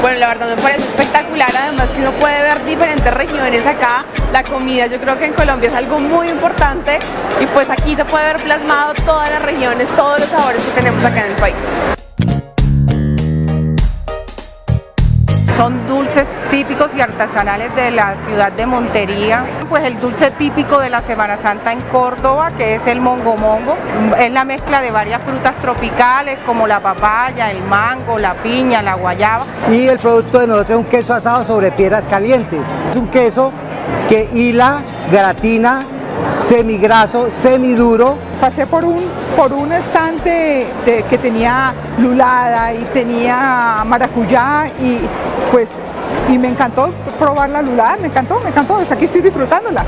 bueno, la verdad me parece espectacular, además que uno puede ver diferentes regiones acá, la comida yo creo que en Colombia es algo muy importante y pues aquí se puede ver plasmado todas las regiones, todos los sabores que tenemos acá en el país. Son dulces típicos y artesanales de la ciudad de Montería. Pues el dulce típico de la Semana Santa en Córdoba, que es el mongo mongo, es la mezcla de varias frutas tropicales como la papaya, el mango, la piña, la guayaba. Y el producto de nosotros es un queso asado sobre piedras calientes. Es un queso que hila, gratina, semigraso, semiduro. Pasé por un, por un estante que tenía lulada y tenía maracuyá y pues y me encantó probar la lulada, me encantó, me encantó, aquí estoy disfrutándola.